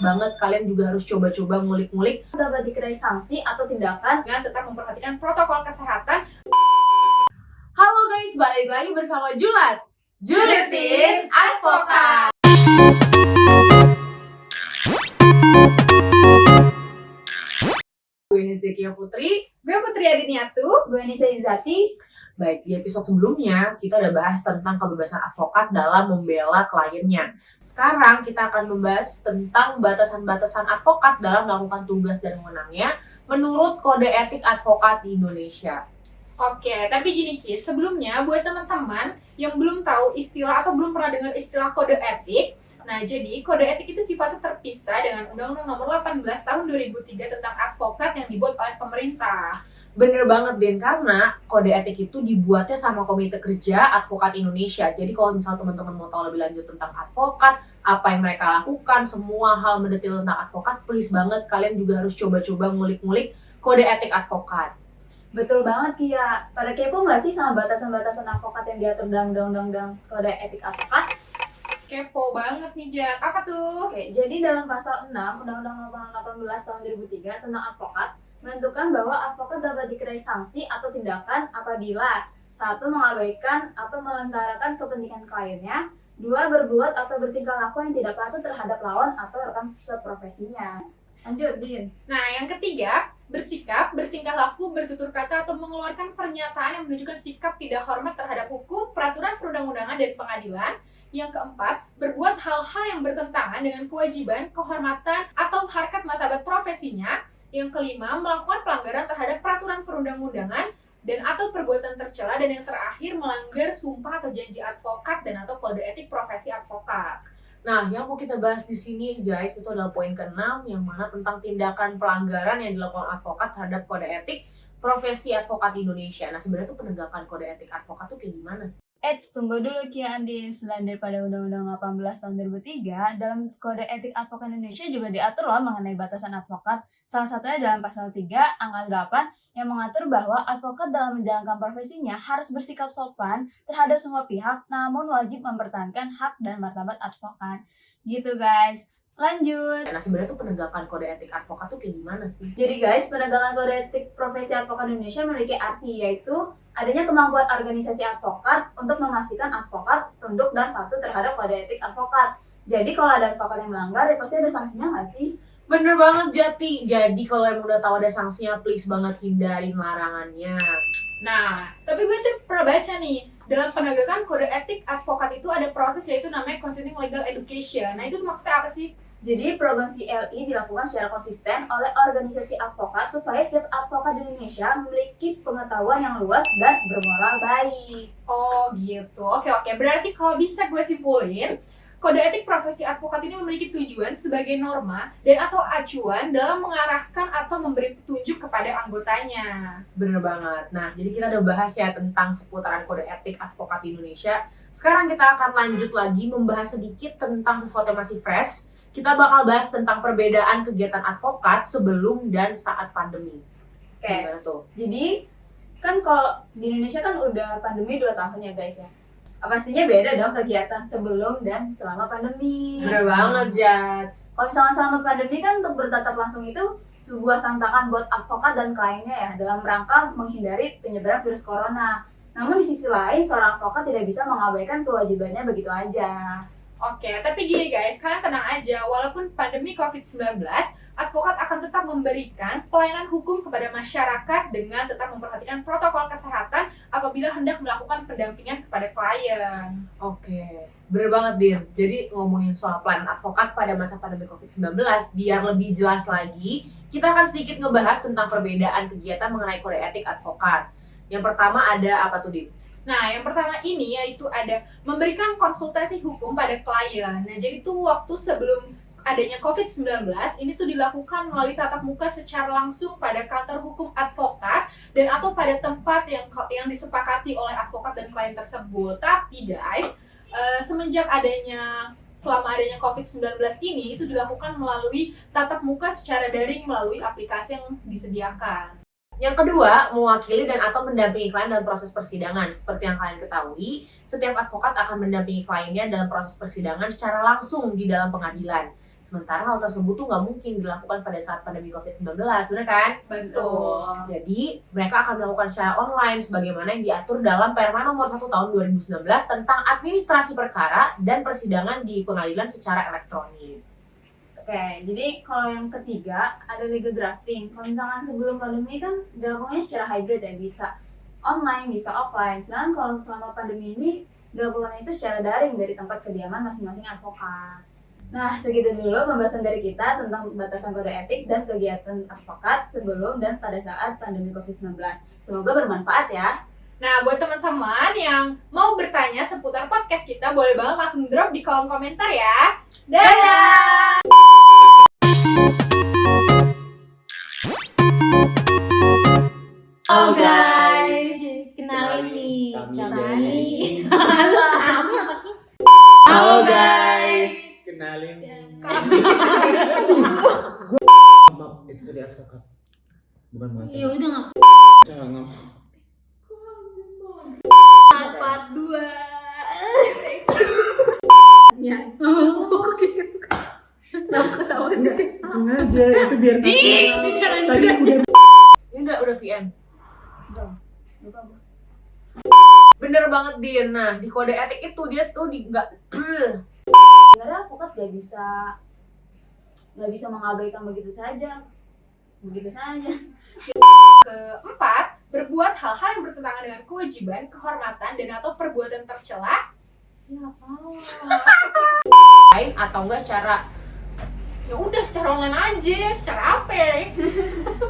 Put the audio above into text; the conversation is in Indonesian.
banget kalian juga harus coba-coba ngulik-ngulik. Dapat dikenai sanksi atau tindakan dengan tetap memperhatikan protokol kesehatan. Halo guys, balik lagi bersama Julat Julitin Advokat. Gue Hezekia Putri. Gue Putri Adiniatu. gue Nisa Izati Baik, di episode sebelumnya kita udah bahas tentang kebebasan advokat dalam membela kliennya. Sekarang kita akan membahas tentang batasan-batasan advokat dalam melakukan tugas dan wewenangnya menurut kode etik advokat di Indonesia. Oke, tapi gini Ki, sebelumnya buat teman-teman yang belum tahu istilah atau belum pernah dengar istilah kode etik, nah jadi kode etik itu sifatnya terpisah dengan Undang-Undang Nomor 18 Tahun 2003 tentang advokat yang dibuat oleh pemerintah. Bener banget, Den, karena kode etik itu dibuatnya sama Komite Kerja Advokat Indonesia. Jadi kalau misal teman-teman mau tahu lebih lanjut tentang advokat, apa yang mereka lakukan, semua hal mendetil tentang advokat, please banget kalian juga harus coba-coba ngulik-ngulik kode etik advokat. betul banget Kia pada kepo nggak sih sama batasan-batasan advokat yang diatur dalam undang-undang kode etik advokat Kepo banget nih, Jak. Apa tuh? Oke, jadi dalam pasal 6 Undang-Undang Nomor 18 Tahun 2003 tentang advokat menentukan bahwa advokat dapat dikenai sanksi atau tindakan apabila satu mengabaikan atau melentarakan kepentingan kliennya, dua berbuat atau bertingkah laku yang tidak patut terhadap lawan atau rekan seprofesinya. Lanjut, Din. Nah, yang ketiga, bersikap, bertingkah laku, bertutur kata, atau mengeluarkan pernyataan yang menunjukkan sikap tidak hormat terhadap hukum, peraturan perundang-undangan, dan pengadilan. Yang keempat, berbuat hal-hal yang bertentangan dengan kewajiban, kehormatan, atau harkat martabat profesinya. Yang kelima, melakukan pelanggaran terhadap peraturan perundang-undangan dan atau perbuatan tercela. Dan yang terakhir, melanggar sumpah atau janji advokat dan atau kode etik profesi advokat. Nah, yang mau kita bahas di sini guys itu adalah poin ke-6 yang mana tentang tindakan pelanggaran yang dilakukan advokat terhadap kode etik profesi advokat Indonesia. Nah, sebenarnya tuh penegakan kode etik advokat tuh kayak gimana sih? Eits, tunggu dulu Kia Andi. Selain daripada Undang-Undang 18 tahun 2003, dalam Kode Etik Advokat Indonesia juga diatur loh mengenai batasan advokat. Salah satunya dalam pasal 3, angka 8, yang mengatur bahwa advokat dalam menjalankan profesinya harus bersikap sopan terhadap semua pihak, namun wajib mempertahankan hak dan martabat advokat. Gitu guys. Lanjut. Nah, sebenarnya tuh penegakan kode etik advokat tuh kayak gimana sih? Jadi guys, penegakan kode etik profesi advokat Indonesia memiliki arti yaitu adanya kemampuan organisasi advokat untuk memastikan advokat tunduk dan patuh terhadap kode etik advokat. Jadi kalau ada advokat yang melanggar, ya pasti ada sanksinya nggak sih? Bener banget Jati. Jadi kalau yang udah tahu ada sanksinya, please banget hindarin larangannya. Nah, tapi gue tuh pernah baca nih, dalam penegakan kode etik advokat itu ada proses yaitu namanya continuing legal education. Nah, itu tuh maksudnya apa sih? Jadi program CLI dilakukan secara konsisten oleh organisasi advokat supaya setiap advokat di Indonesia memiliki pengetahuan yang luas dan bermoral baik. Oh gitu, oke oke. Berarti kalau bisa gue simpulin, kode etik profesi advokat ini memiliki tujuan sebagai norma dan atau acuan dalam mengarahkan atau memberi petunjuk kepada anggotanya. Bener banget. Nah, jadi kita udah bahas ya tentang seputaran kode etik advokat di Indonesia. Sekarang kita akan lanjut lagi membahas sedikit tentang sesuatu yang masih fresh. Kita bakal bahas tentang perbedaan kegiatan advokat sebelum dan saat pandemi. Oke. Tuh? Jadi kan kalau di Indonesia kan udah pandemi 2 tahun ya guys ya. Pastinya beda dong kegiatan sebelum dan selama pandemi. Bener banget, Jad. Kalau misalnya selama pandemi kan untuk bertatap langsung itu sebuah tantangan buat advokat dan kliennya ya dalam rangka menghindari penyebaran virus corona. Namun di sisi lain seorang advokat tidak bisa mengabaikan kewajibannya begitu aja. Oke, tapi gini guys, kalian tenang aja, walaupun pandemi COVID-19, advokat akan tetap memberikan pelayanan hukum kepada masyarakat dengan tetap memperhatikan protokol kesehatan apabila hendak melakukan pendampingan kepada klien. Oke, bener banget Din. Jadi ngomongin soal pelayanan advokat pada masa pandemi COVID-19, biar lebih jelas lagi, kita akan sedikit ngebahas tentang perbedaan kegiatan mengenai kode etik advokat. Yang pertama ada apa tuh Din? Nah, yang pertama ini yaitu ada memberikan konsultasi hukum pada klien. Nah, jadi tuh waktu sebelum adanya COVID-19, ini tuh dilakukan melalui tatap muka secara langsung pada kantor hukum advokat dan atau pada tempat yang yang disepakati oleh advokat dan klien tersebut. Tapi guys, eh, semenjak adanya selama adanya COVID-19 ini itu dilakukan melalui tatap muka secara daring melalui aplikasi yang disediakan. Yang kedua, mewakili dan atau mendampingi klien dalam proses persidangan. Seperti yang kalian ketahui, setiap advokat akan mendampingi kliennya dalam proses persidangan secara langsung di dalam pengadilan. Sementara hal tersebut tuh nggak mungkin dilakukan pada saat pandemi COVID-19, benar kan? Betul. Jadi, mereka akan melakukan secara online sebagaimana yang diatur dalam Perma nomor 1 tahun 2019 tentang administrasi perkara dan persidangan di pengadilan secara elektronik. Oke, jadi kalau yang ketiga ada legal drafting. Kalau misalkan sebelum pandemi kan dilakukannya secara hybrid ya, bisa online, bisa offline. Sedangkan kalau selama pandemi ini dilakukan itu secara daring dari tempat kediaman masing-masing advokat. Nah, segitu dulu pembahasan dari kita tentang batasan kode etik dan kegiatan advokat sebelum dan pada saat pandemi COVID-19. Semoga bermanfaat ya. Nah, buat teman-teman yang mau bertanya seputar podcast kita, boleh banget langsung drop di kolom komentar ya. Dadah! Oh, guys, kenalin nih kami kami. dari Halo guys. kenalin maaf itu dari advokat bukan pengacara Ya udah nggak jangan part dua. Ya. Kenapa ketawa sih? sengaja itu biar tadi udah Ini udah, udah VM. Bener banget, Din. Nah, di kode etik itu dia tuh di nggak Sebenarnya advokat gak bisa nggak bisa mengabaikan begitu saja, begitu saja. Keempat, berbuat hal-hal yang bertentangan dengan kewajiban, kehormatan, dan atau perbuatan tercela. Ya salah. lain atau enggak secara Ya udah secara online aja, secara apa?